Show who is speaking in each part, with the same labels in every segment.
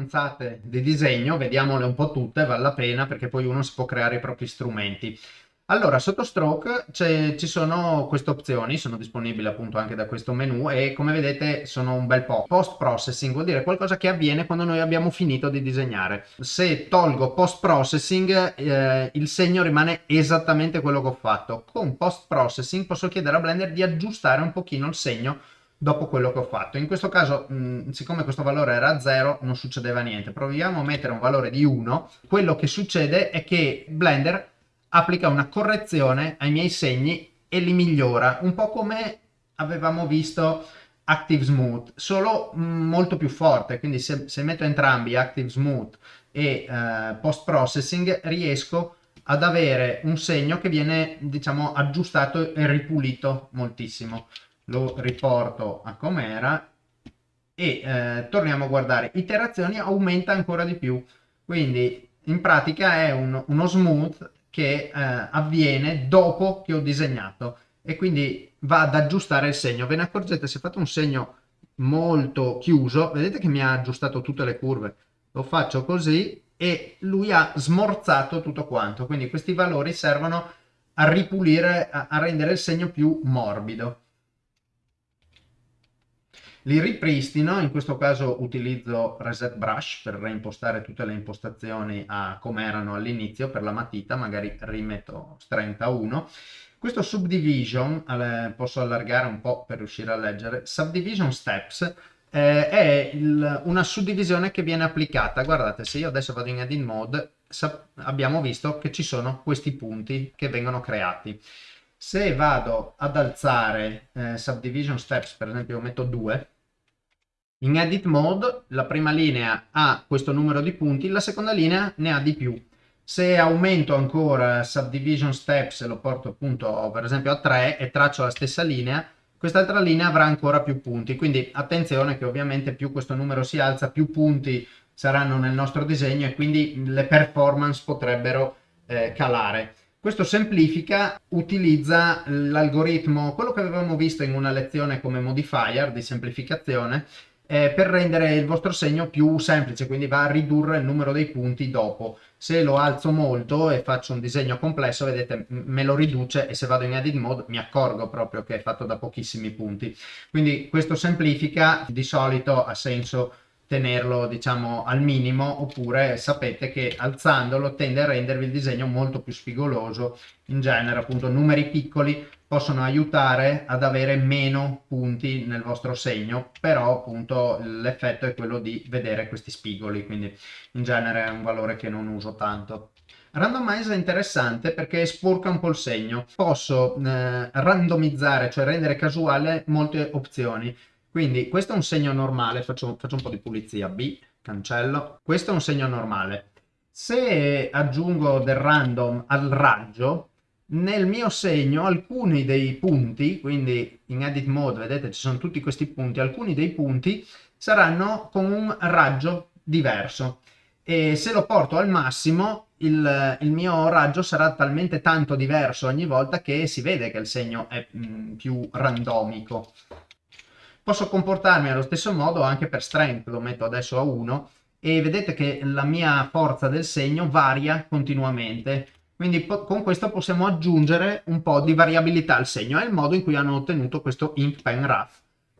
Speaker 1: avanzate di disegno, vediamole un po' tutte, vale la pena perché poi uno si può creare i propri strumenti. Allora, sotto Stroke ci sono queste opzioni, sono disponibili appunto anche da questo menu e come vedete sono un bel po'. Post processing vuol dire qualcosa che avviene quando noi abbiamo finito di disegnare. Se tolgo post processing eh, il segno rimane esattamente quello che ho fatto. Con post processing posso chiedere a Blender di aggiustare un pochino il segno dopo quello che ho fatto. In questo caso, mh, siccome questo valore era 0, non succedeva niente. Proviamo a mettere un valore di 1. Quello che succede è che Blender applica una correzione ai miei segni e li migliora, un po' come avevamo visto Active Smooth, solo molto più forte, quindi se, se metto entrambi Active Smooth e eh, Post Processing riesco ad avere un segno che viene diciamo aggiustato e ripulito moltissimo. Lo riporto a com'era e eh, torniamo a guardare. Iterazioni aumenta ancora di più, quindi in pratica è un, uno smooth che eh, avviene dopo che ho disegnato e quindi va ad aggiustare il segno. Ve ne accorgete se fate un segno molto chiuso, vedete che mi ha aggiustato tutte le curve. Lo faccio così e lui ha smorzato tutto quanto. Quindi questi valori servono a ripulire, a, a rendere il segno più morbido li ripristino, in questo caso utilizzo Reset Brush per reimpostare tutte le impostazioni a come erano all'inizio per la matita, magari rimetto 31. Questo Subdivision, posso allargare un po' per riuscire a leggere, Subdivision Steps eh, è il, una suddivisione che viene applicata. Guardate, se io adesso vado in Edit Mode, abbiamo visto che ci sono questi punti che vengono creati. Se vado ad alzare eh, Subdivision Steps, per esempio metto 2, in Edit Mode la prima linea ha questo numero di punti, la seconda linea ne ha di più. Se aumento ancora Subdivision Steps e lo porto appunto per esempio a 3 e traccio la stessa linea, quest'altra linea avrà ancora più punti. Quindi attenzione che ovviamente più questo numero si alza, più punti saranno nel nostro disegno e quindi le performance potrebbero eh, calare. Questo semplifica, utilizza l'algoritmo, quello che avevamo visto in una lezione come modifier di semplificazione, eh, per rendere il vostro segno più semplice, quindi va a ridurre il numero dei punti dopo. Se lo alzo molto e faccio un disegno complesso, vedete, me lo riduce e se vado in edit mode mi accorgo proprio che è fatto da pochissimi punti. Quindi questo semplifica, di solito ha senso tenerlo diciamo al minimo oppure sapete che alzandolo tende a rendervi il disegno molto più spigoloso in genere appunto numeri piccoli possono aiutare ad avere meno punti nel vostro segno però appunto l'effetto è quello di vedere questi spigoli quindi in genere è un valore che non uso tanto Randomize è interessante perché sporca un po' il segno. Posso eh, randomizzare, cioè rendere casuale molte opzioni. Quindi questo è un segno normale, faccio, faccio un po' di pulizia, B, cancello. Questo è un segno normale. Se aggiungo del random al raggio, nel mio segno alcuni dei punti, quindi in edit mode vedete ci sono tutti questi punti, alcuni dei punti saranno con un raggio diverso e se lo porto al massimo il, il mio raggio sarà talmente tanto diverso ogni volta che si vede che il segno è mh, mm, più randomico. Posso comportarmi allo stesso modo anche per strength, lo metto adesso a 1 e vedete che la mia forza del segno varia continuamente. Quindi con questo possiamo aggiungere un po' di variabilità al segno. È il modo in cui hanno ottenuto questo ink pen rough,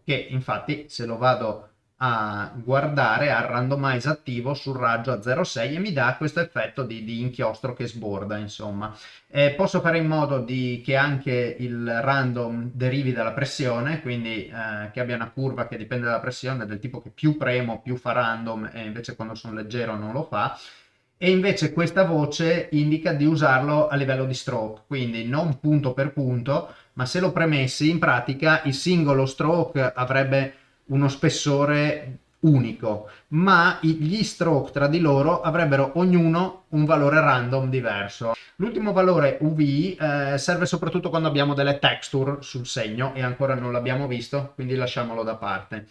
Speaker 1: che infatti se lo vado a guardare al randomize attivo sul raggio a 0,6 e mi dà questo effetto di, di inchiostro che sborda insomma. Eh, posso fare in modo di, che anche il random derivi dalla pressione quindi eh, che abbia una curva che dipende dalla pressione del tipo che più premo più fa random e invece quando sono leggero non lo fa. E invece questa voce indica di usarlo a livello di stroke quindi non punto per punto ma se lo premessi in pratica il singolo stroke avrebbe uno spessore unico, ma gli stroke tra di loro avrebbero ognuno un valore random diverso. L'ultimo valore UV eh, serve soprattutto quando abbiamo delle texture sul segno e ancora non l'abbiamo visto, quindi lasciamolo da parte.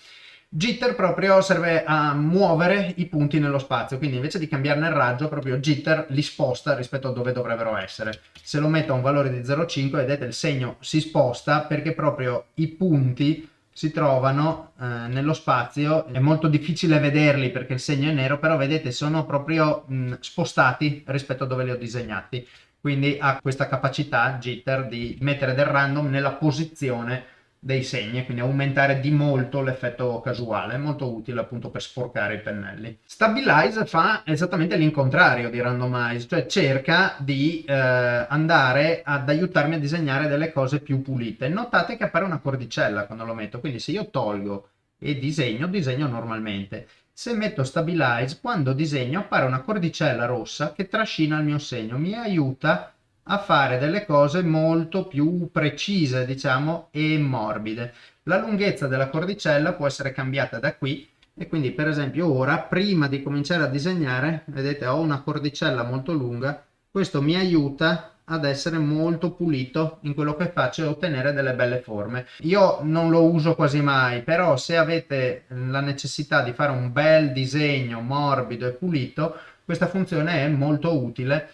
Speaker 1: Jitter proprio serve a muovere i punti nello spazio, quindi invece di cambiarne il raggio, proprio jitter li sposta rispetto a dove dovrebbero essere. Se lo metto a un valore di 0,5, vedete il segno si sposta perché proprio i punti si trovano eh, nello spazio, è molto difficile vederli perché il segno è nero, però vedete sono proprio mh, spostati rispetto a dove li ho disegnati, quindi ha questa capacità jitter di mettere del random nella posizione dei segni, quindi aumentare di molto l'effetto casuale, molto utile appunto per sporcare i pennelli. Stabilize fa esattamente l'incontrario di randomize, cioè cerca di eh, andare ad aiutarmi a disegnare delle cose più pulite. Notate che appare una cordicella quando lo metto, quindi se io tolgo e disegno, disegno normalmente. Se metto stabilize, quando disegno appare una cordicella rossa che trascina il mio segno, mi aiuta a fare delle cose molto più precise, diciamo, e morbide. La lunghezza della cordicella può essere cambiata da qui e quindi per esempio ora, prima di cominciare a disegnare, vedete ho una cordicella molto lunga, questo mi aiuta ad essere molto pulito in quello che faccio e ottenere delle belle forme. Io non lo uso quasi mai, però se avete la necessità di fare un bel disegno morbido e pulito, questa funzione è molto utile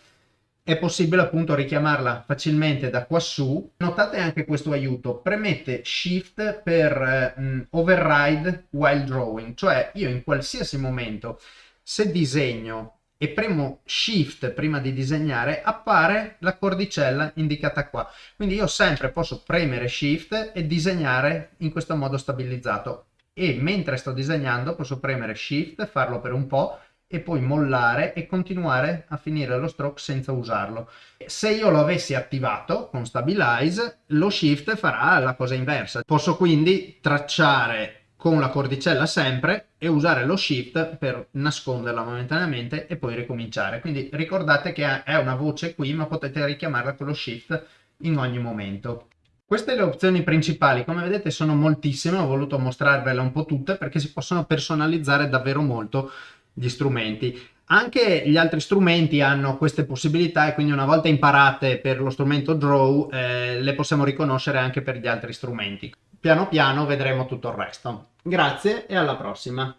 Speaker 1: è possibile appunto richiamarla facilmente da quassù. Notate anche questo aiuto, premette Shift per eh, override while drawing, cioè io in qualsiasi momento se disegno e premo Shift prima di disegnare appare la cordicella indicata qua. Quindi io sempre posso premere Shift e disegnare in questo modo stabilizzato e mentre sto disegnando posso premere Shift, farlo per un po' e poi mollare e continuare a finire lo stroke senza usarlo. Se io lo avessi attivato con Stabilize, lo Shift farà la cosa inversa. Posso quindi tracciare con la cordicella sempre e usare lo Shift per nasconderla momentaneamente e poi ricominciare. Quindi ricordate che è una voce qui, ma potete richiamarla con lo Shift in ogni momento. Queste le opzioni principali, come vedete sono moltissime, ho voluto mostrarvele un po' tutte perché si possono personalizzare davvero molto gli strumenti. Anche gli altri strumenti hanno queste possibilità e quindi una volta imparate per lo strumento Draw eh, le possiamo riconoscere anche per gli altri strumenti. Piano piano vedremo tutto il resto. Grazie e alla prossima!